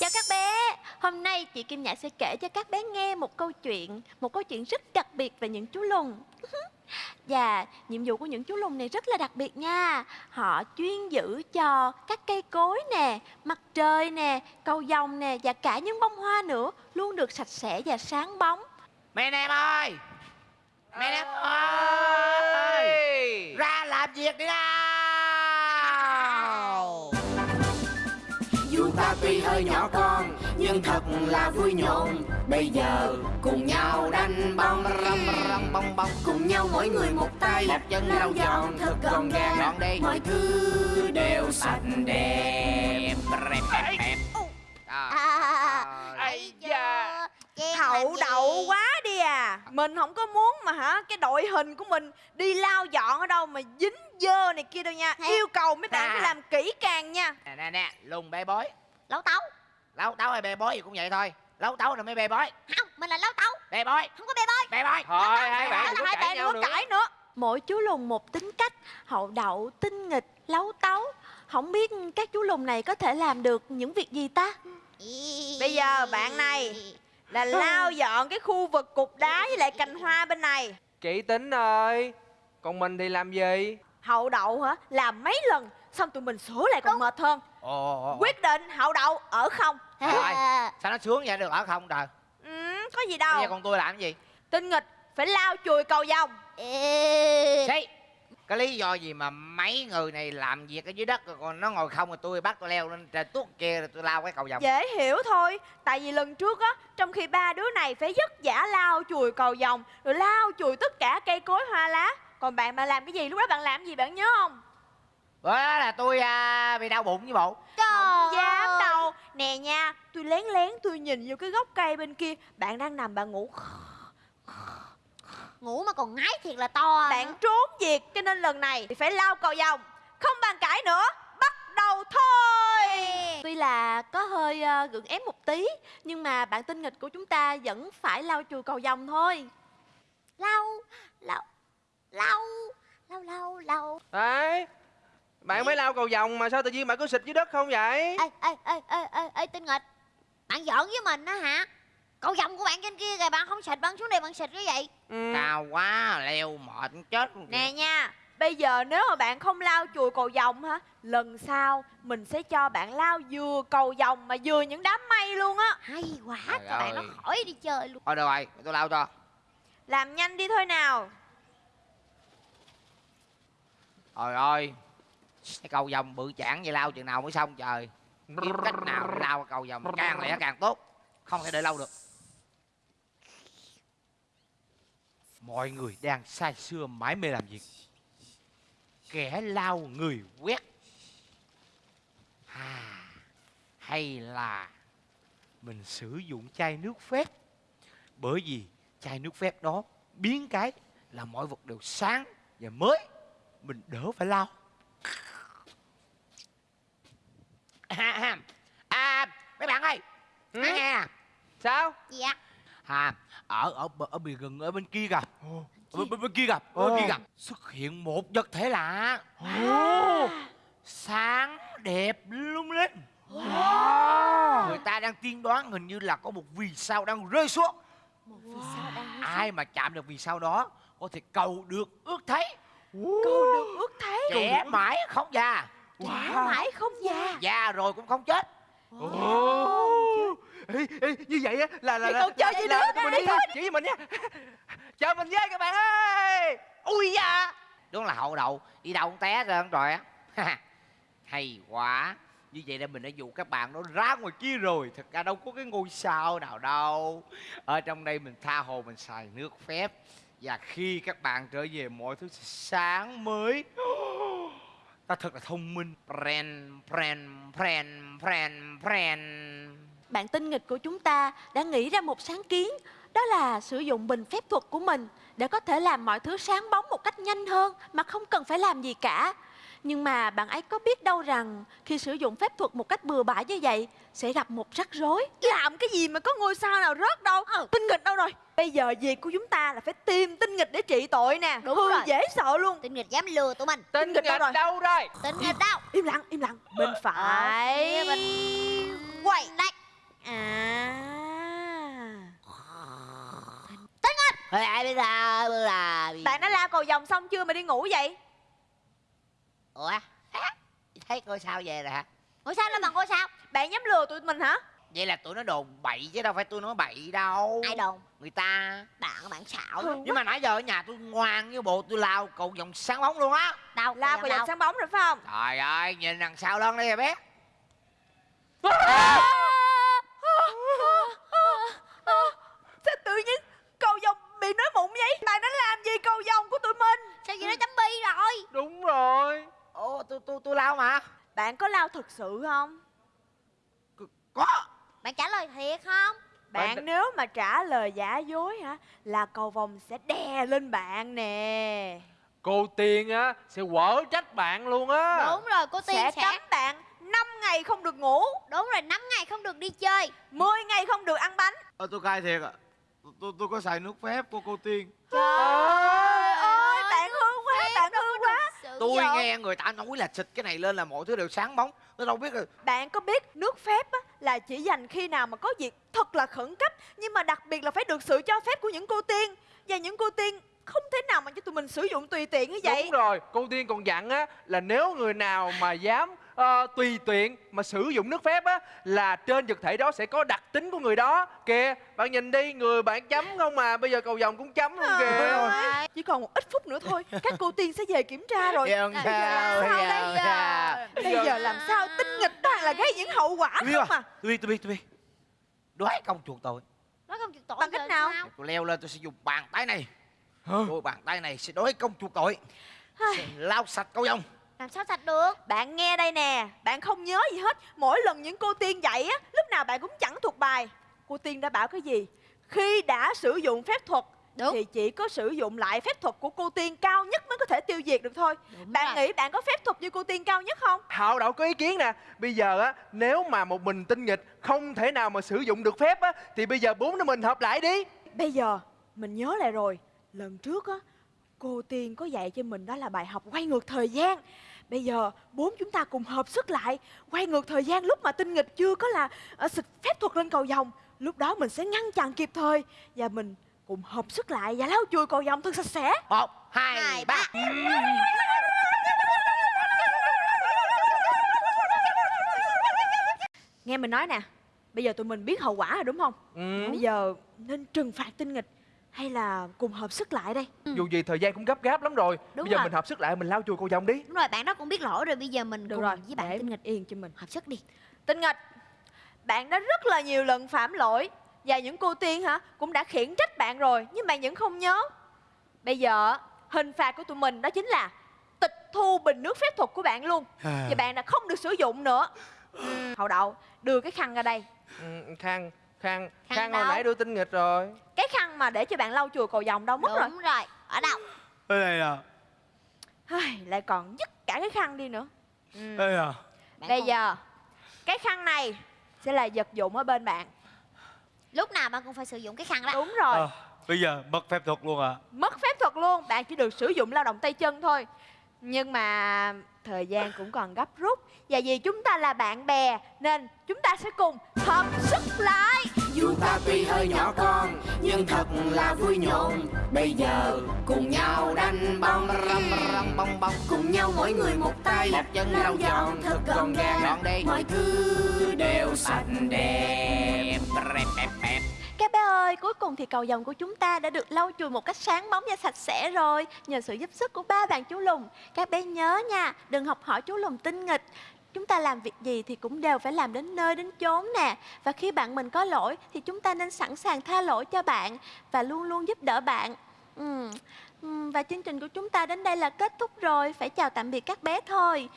Chào các bé. Hôm nay chị Kim Nhã sẽ kể cho các bé nghe một câu chuyện Một câu chuyện rất đặc biệt về những chú lùn. Và nhiệm vụ của những chú lùn này rất là đặc biệt nha. Họ chuyên giữ cho các cây cối nè Mặt trời nè Cầu vồng nè Và cả những bông hoa nữa Luôn được sạch sẽ và sáng bóng. Mẹ em ơi! Mẹ em ơi! Ra làm việc đi nào ta tuy hơi nhỏ con Nhưng thật là vui nhộn. Bây giờ cùng nhau đánh bóng Rong rong bong bong Cùng nhau mỗi người một tay. Một chân lau dọn thật gọn gàng Gọn đi Mọi thứ đều sạch đẹp. Rẹp À, Ây da. Hậu đậu quá đi à. Mình không có muốn mà hả? Cái đội hình của mình đi lao dọn ở đâu Mà dính dơ này kia đâu nha. Yêu cầu mấy bạn À. phải làm kỹ càng nha. Nè nè nè Lùng bê bối. Lấu tấu Lấu tấu hay bê bối gì cũng vậy thôi. Lấu tấu rồi mới bê bối. Không, mình là lấu tấu. Bê bối. Không có bê bơi Bê bối. Thôi hai bạn đừng là có hai cãi bạn nhau đừng nữa có cãi nữa. Mỗi chú lùn một tính cách Hậu đậu, tinh nghịch, lấu tấu. Không biết các chú lùn này có thể làm được những việc gì ta? Bây giờ bạn này Là lao dọn cái khu vực cục đá với lại cành hoa bên này. Chị tính ơi Còn mình thì làm gì Hậu đậu hả? Làm mấy lần Xong tụi mình sửa lại còn mệt hơn. Ồ ồ, ồ. Quyết định hậu đậu ở không. Rồi. Sao nó sướng vậy? Được ở không trời? Ừ, Có gì Bây đâu giờ còn tôi làm cái gì? Tinh nghịch phải lao chùi cầu vồng. Xí Cái lý do gì mà mấy người này làm việc ở dưới đất rồi Còn nó ngồi không rồi tôi bắt tôi leo lên trên tuốt kia rồi tôi lao cái cầu vòng Dễ hiểu thôi Tại vì lần trước á Trong khi ba đứa này phải vất vả lao chùi cầu vồng Rồi lao chùi tất cả cây cối hoa lá Còn bạn bạn làm cái gì Lúc đó bạn làm gì bạn nhớ không? Bữa đó là tôi à, bị đau bụng với bộ. Không dám đâu. Nè nha Tôi lén lén tôi nhìn vô cái gốc cây bên kia. Bạn đang nằm bạn ngủ. Ngủ mà còn ngái thiệt là to Bạn trốn việc Cho nên lần này thì phải lao cầu vồng Không bàn cãi nữa Bắt đầu thôi. Tuy là có hơi ờ, gượng ép một tí Nhưng mà bạn tinh nghịch của chúng ta vẫn phải lau chùi cầu vồng thôi. Lau Lau Lau Lau lau lau. Đấy Bạn mới lao cầu vòng mà sao tự nhiên bạn cứ xịt dưới đất không vậy? Ê ê ê ê ê ê tinh nghịch Bạn giỡn với mình á hả? Cầu vòng của bạn trên kia kìa bạn không xịt bạn xuống đây bạn xịt cái vậy ừ. Cao quá leo mệt chết luôn Nè nha Bây giờ nếu mà bạn không lao chùi cầu vồng hả Lần sau mình sẽ cho bạn lao vừa cầu vồng Mà vừa những đám mây luôn á. Hay quá Trời Các bạn nó khỏi đi chơi luôn. Thôi được rồi tôi lao cho. Làm nhanh đi thôi nào Trời ơi Cái cầu vòng bự chản vậy lao chừng nào mới xong trời. Kiếm cách nào lao cầu vòng càng lẻ càng tốt Không thể đợi lâu được. Mọi người đang say sưa mãi mê làm việc. Kẻ lao người quét. À, Hay là Mình sử dụng chai nước phép? Bởi vì chai nước phép đó Biến cái là mọi vật đều sáng và mới. Mình đỡ phải lao. À, à, mấy bạn ơi. Ừ? nghe nè. Sao? Dạ. À ở ở bờ- ở bìa rừng ở bên kia kìa. Ở bên, bên kia kìa. Ở bên kia kìa. Xuất hiện một vật thể lạ. Sáng đẹp lung linh. Người ta đang tiên đoán hình như là có một vì sao đang rơi xuống. Ai mà chạm được vì sao đó có thể cầu được ước thấy Câu được ước thấy. Trẻ mãi không già. Trẻ mãi không già. Già. Rồi cũng không chết. Ồ. Ê, ê, như vậy á là là là, còn chơi gì là, nữa? mình Đi. chỉ với mình nha. Chờ mình với các bạn ơi. Ui da. Đúng là hậu đậu đi đâu cũng té rồi rồi á. Hay quá. Như vậy là mình đã dụ các bạn nó ra ngoài kia rồi. Thật ra đâu có cái ngôi sao nào đâu. Ở trong đây mình tha hồ mình xài nước phép và khi các bạn trở về, mọi thứ sẽ sáng mới. Ta thật là thông minh. Pren pren pren pren pren. Bạn tinh nghịch của chúng ta đã nghĩ ra một sáng kiến, Đó là sử dụng bình phép thuật của mình Để có thể làm mọi thứ sáng bóng một cách nhanh hơn Mà không cần phải làm gì cả. Nhưng mà bạn ấy có biết đâu rằng Khi sử dụng phép thuật một cách bừa bãi như vậy Sẽ gặp một rắc rối. Làm cái gì mà có ngôi sao nào rớt đâu? Tinh nghịch đâu rồi? Bây giờ việc của chúng ta là phải tìm tinh nghịch để trị tội nè. Đúng Hư rồi. dễ sợ luôn. Tinh nghịch dám lừa tụi mình. Tinh nghịch đâu nghịch rồi? đâu rồi? Tinh nghịch đâu? Im lặng im lặng. Mình phải. Bên- Quay đây. À. Lại bây giờ là Bạn đã lao cầu vòng xong chưa mà đi ngủ vậy ủa? Thấy coi sao về rồi hả? Ủa sao lên bằng cô sao? Bạn dám lừa tụi mình hả? Vậy là tụi nó đồn bậy chứ đâu phải tôi nói bậy đâu. Ai đồn? Người ta. Bạn bạn xạo. Nhưng mà nãy giờ ở nhà tôi ngoan như bộ tôi lao cầu vòng sáng bóng luôn á. Đâu Lao cầu vòng đâu sáng bóng rồi phải không? Trời ơi nhìn đằng sau lưng đi bé. Sao tự nhiên cầu vòng bị nói mụn vậy Bạn đã làm gì cầu vòng của tụi mình Sao vậy nó chấm bi rồi Đúng rồi ồ tôi tôi tôi lao mà Bạn có lao thật sự không? Có. Bạn trả lời thiệt không? Bạn Bạn- nếu mà trả lời giả dối hả Là cầu vòng sẽ đè lên bạn nè. Cô Tiên á Sẽ quở trách bạn luôn á. Đúng rồi cô Tiên Sẽ sẽ, cấm bạn 5 ngày không được ngủ. Đúng rồi 5 ngày không được đi chơi. 10 ngày không được ăn bánh. Ờ tôi cai thiệt ạ. Tôi, tôi tôi có xài nước phép của cô tiên. Trời ơi bạn hư quá Bạn hư tôi nghe người ta nói là xịt cái này lên là mọi thứ đều sáng bóng. Tôi đâu biết rồi Bạn có biết nước phép á, là chỉ dành khi nào mà có việc thật là khẩn cấp Nhưng mà đặc biệt là phải được sự cho phép của những cô tiên. Và những cô tiên không thể nào mà cho tụi mình sử dụng tùy tiện như vậy. Đúng rồi Cô Tiên còn dặn á Là nếu người nào mà dám ờ, tùy tiện mà sử dụng nước phép á là trên vật thể đó sẽ có đặc tính của người đó. Kìa bạn nhìn đi người bạn chấm không mà bây giờ cầu vòng cũng chấm luôn kìa. Ơi, Chỉ còn một ít phút nữa thôi Các cô tiên sẽ về kiểm tra rồi. Dân Bây giờ làm sao, sao đây sao? Bây giờ làm sao tinh nghịch toàn là gây những hậu quả Tôi không à? Tôi biết tôi biết tôi biết đoái công chuột tôi. Nói không chịu tội Bằng cách nào? tôi leo lên tôi sẽ dùng bàn tay này. Đôi bàn tay này sẽ đối công chuột tội sẽ lau sạch câu vòng Làm sao sạch được? Bạn nghe đây nè Bạn không nhớ gì hết. Mỗi lần những cô tiên dạy á Lúc nào bạn cũng chẳng thuộc bài. Cô tiên đã bảo cái gì? Khi đã sử dụng phép thuật Đúng. Thì chỉ có sử dụng lại phép thuật của cô tiên cao nhất mới có thể tiêu diệt được thôi. Đúng Bạn rồi. nghĩ bạn có phép thuật như cô tiên cao nhất không? Hạo đậu có ý kiến nè. Bây giờ á Nếu mà một mình tinh nghịch Không thể nào mà sử dụng được phép á Thì bây giờ bốn đứa mình hợp lại đi. Bây giờ mình nhớ lại rồi. Lần trước á Cô tiên có dạy cho mình đó là bài học quay ngược thời gian. Bây giờ bốn chúng ta cùng hợp sức lại Quay ngược thời gian lúc mà tinh nghịch chưa có là ở xịt phép thuật lên cầu vòng Lúc đó mình sẽ ngăn chặn kịp thời Và mình cùng hợp sức lại và lau chùi cầu vòng thật sạch sẽ. Một hai, Hai, ba. Nghe mình nói nè Bây giờ tụi mình biết hậu quả rồi đúng không? Ừ. Bây giờ nên trừng phạt tinh nghịch Hay là cùng hợp sức lại đây? Dù gì thời gian cũng gấp gáp lắm rồi. Đúng Bây giờ rồi. mình hợp sức lại mình lao chùi cầu vòng đi. Đúng rồi bạn đó cũng biết lỗi rồi Bây giờ mình Được cùng rồi với bạn để tinh nghịch yên cho mình. hợp sức đi. Tinh nghịch Bạn đã rất là nhiều lần phạm lỗi Và những cô tiên hả Cũng đã khiển trách bạn rồi Nhưng bạn vẫn không nhớ. Bây giờ hình phạt của tụi mình đó chính là Tịch thu bình nước phép thuật của bạn luôn. Và bạn đã không được sử dụng nữa. Ừm, Hậu đậu đưa cái khăn ra đây. Ừ, Khang Khang Khang Khang hồi nãy đưa tinh nghịch rồi. Cái khăn mà để cho bạn lau chùi cầu vòng đâu mất rồi Đúng rồi. Ở đâu? Đây này à. Ai, Lại còn dứt cả cái khăn đi nữa. Ừm. đây à. Bạn Bây giờ Cái khăn này sẽ là vật dụng ở bên bạn. Lúc nào bạn cũng phải sử dụng cái khăn đó. Đúng rồi. Ờ, bây giờ mất phép thuật luôn à mất phép thuật luôn bạn chỉ được sử dụng lao động tay chân thôi. Nhưng mà thời gian cũng còn gấp rút. Và vì chúng ta là bạn bè nên chúng ta sẽ cùng hợp sức lại Dù ta tuy hơi nhỏ con Nhưng thật là vui nhộn. Bây giờ cùng nhau đánh bóng răm răm bong bong Cùng nhau mỗi người một tay Một chân lau dọn thật gọn gàng. Gọn đi. Mọi thứ đều sạch đẹp. Bẹp bẹp Các bé ơi, cuối cùng thì cầu vồng của chúng ta đã được lau chùi một cách sáng bóng và sạch sẽ rồi. Nhờ sự giúp sức của ba bạn chú Lùng. Các bé nhớ nha, đừng học hỏi chú Lùng tinh nghịch Chúng ta làm việc gì thì cũng đều phải làm đến nơi đến chốn nè. Và khi bạn mình có lỗi thì chúng ta nên sẵn sàng tha lỗi cho bạn Và luôn luôn giúp đỡ bạn. Ừ. Và chương trình của chúng ta đến đây là kết thúc rồi. Phải chào tạm biệt các bé thôi.